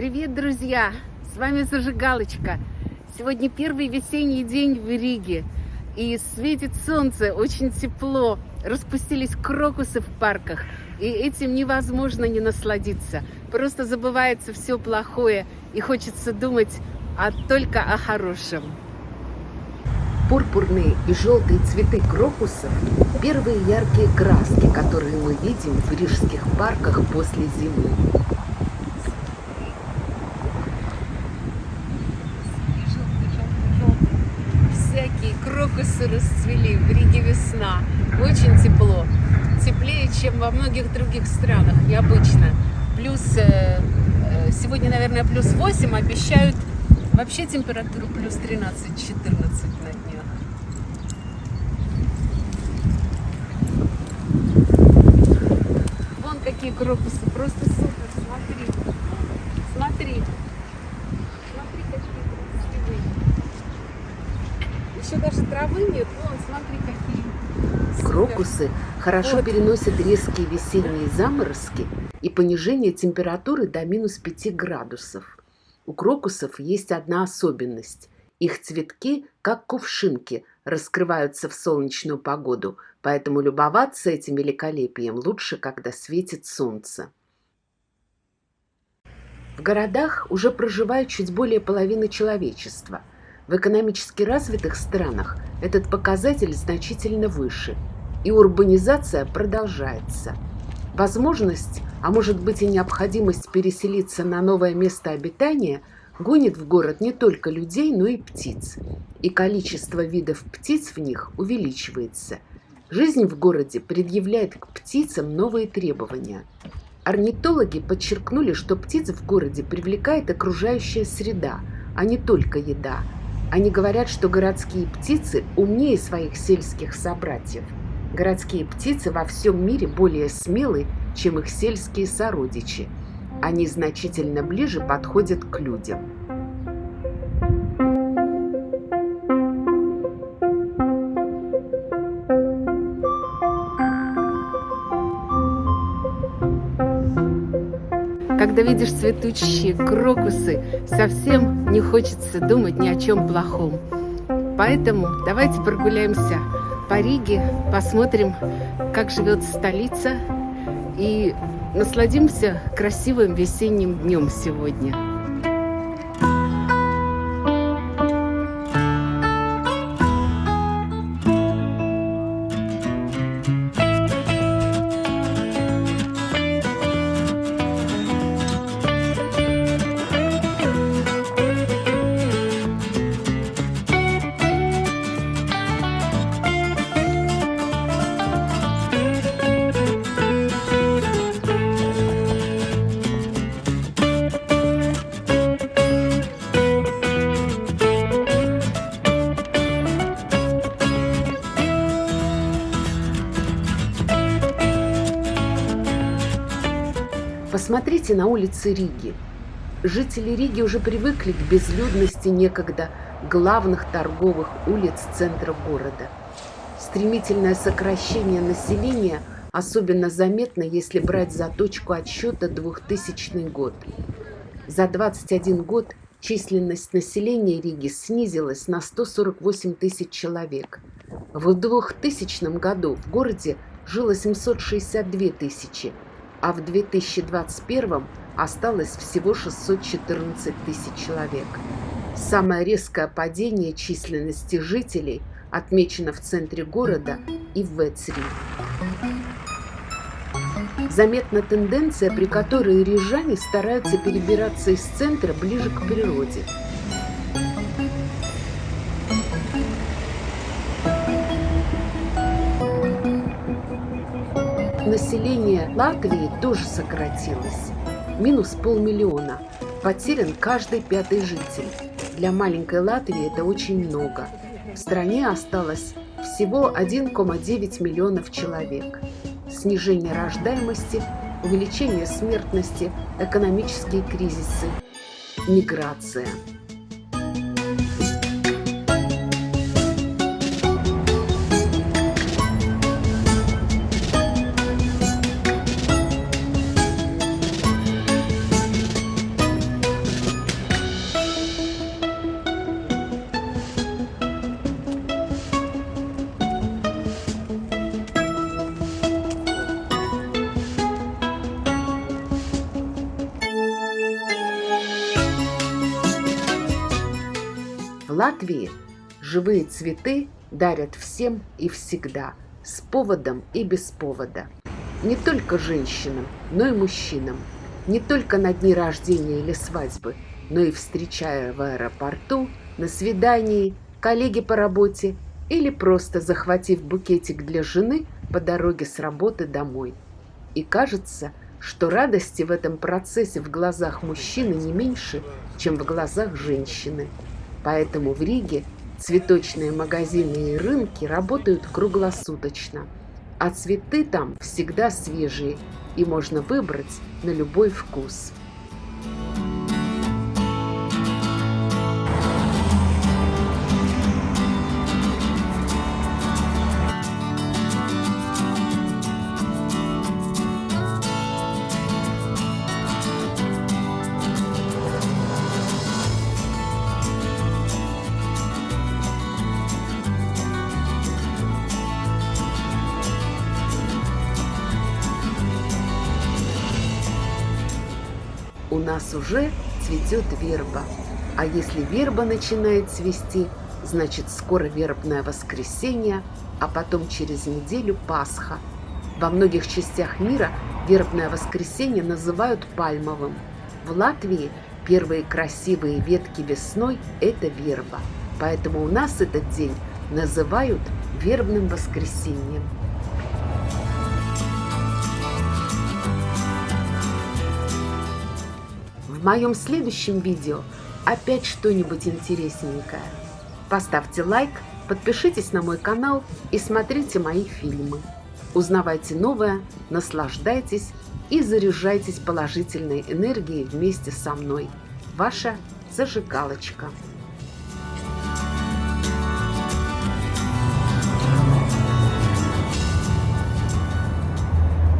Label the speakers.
Speaker 1: Привет, друзья! С вами Зажигалочка. Сегодня первый весенний день в Риге. И светит солнце, очень тепло. Распустились крокусы в парках. И этим невозможно не насладиться. Просто забывается все плохое. И хочется думать а только о хорошем.
Speaker 2: Пурпурные и желтые цветы крокусов – первые яркие краски, которые мы видим в рижских парках после зимы.
Speaker 1: Крокусы расцвели, в Риге весна. Очень тепло. Теплее, чем во многих других странах, необычно. Плюс, э, э, сегодня, наверное, плюс 8, обещают вообще температуру плюс 13-14 на днях. Вон какие крокусы, просто супер, смотри. Смотри. Смотри, какие красивые. Еще даже травы нет, вон, смотри, какие. Супер.
Speaker 2: Крокусы хорошо
Speaker 1: Вот.
Speaker 2: переносят резкие весенние заморозки и понижение температуры до минус 5 градусов. У крокусов есть одна особенность. Их цветки, как кувшинки, раскрываются в солнечную погоду, поэтому любоваться этим великолепием лучше, когда светит солнце. В городах уже проживает чуть более половины человечества. В экономически развитых странах этот показатель значительно выше, и урбанизация продолжается. Возможность, а может быть и необходимость переселиться на новое место обитания гонит в город не только людей, но и птиц. И количество видов птиц в них увеличивается. Жизнь в городе предъявляет к птицам новые требования. Орнитологи подчеркнули, что птиц в городе привлекает окружающая среда, а не только еда. Они говорят, что городские птицы умнее своих сельских собратьев. Городские птицы во всем мире более смелы, чем их сельские сородичи. Они значительно ближе подходят к людям.
Speaker 1: Когда видишь цветущие крокусы, совсем не хочется думать ни о чем плохом. Поэтому давайте прогуляемся по Риге, посмотрим, как живет столица и насладимся красивым весенним днем сегодня.
Speaker 2: Посмотрите на улицы Риги. Жители Риги уже привыкли к безлюдности некогда главных торговых улиц центра города. Стремительное сокращение населения особенно заметно, если брать за точку отсчета 2000 год. За 21 год численность населения Риги снизилась на 148 тысяч человек. В 2000 году в городе жило 762 тысячи, а в 2021 осталось всего 614 тысяч человек. Самое резкое падение численности жителей отмечено в центре города и в Вецри. Заметна тенденция, при которой рижане стараются перебираться из центра ближе к природе. Население Латвии тоже сократилось. Минус полмиллиона. Потерян каждый пятый житель. Для маленькой Латвии это очень много. В стране осталось всего 1,9 миллионов человек. Снижение рождаемости, увеличение смертности, экономические кризисы, миграция. Латвии живые цветы дарят всем и всегда, с поводом и без повода. Не только женщинам, но и мужчинам. Не только на дни рождения или свадьбы, но и встречая в аэропорту, на свидании, коллеги по работе или просто захватив букетик для жены по дороге с работы домой. И кажется, что радости в этом процессе в глазах мужчины не меньше, чем в глазах женщины. Поэтому в Риге цветочные магазины и рынки работают круглосуточно, а цветы там всегда свежие и можно выбрать на любой вкус. Нас уже цветет верба. А если верба начинает цвести, значит скоро вербное воскресенье, а потом через неделю Пасха. Во многих частях мира вербное воскресенье называют пальмовым. В Латвии первые красивые ветки весной – это верба. Поэтому у нас этот день называют вербным воскресеньем. В моем следующем видео опять что-нибудь интересненькое. Поставьте лайк, подпишитесь на мой канал и смотрите мои фильмы. Узнавайте новое, наслаждайтесь и заряжайтесь положительной энергией вместе со мной. Ваша зажигалочка.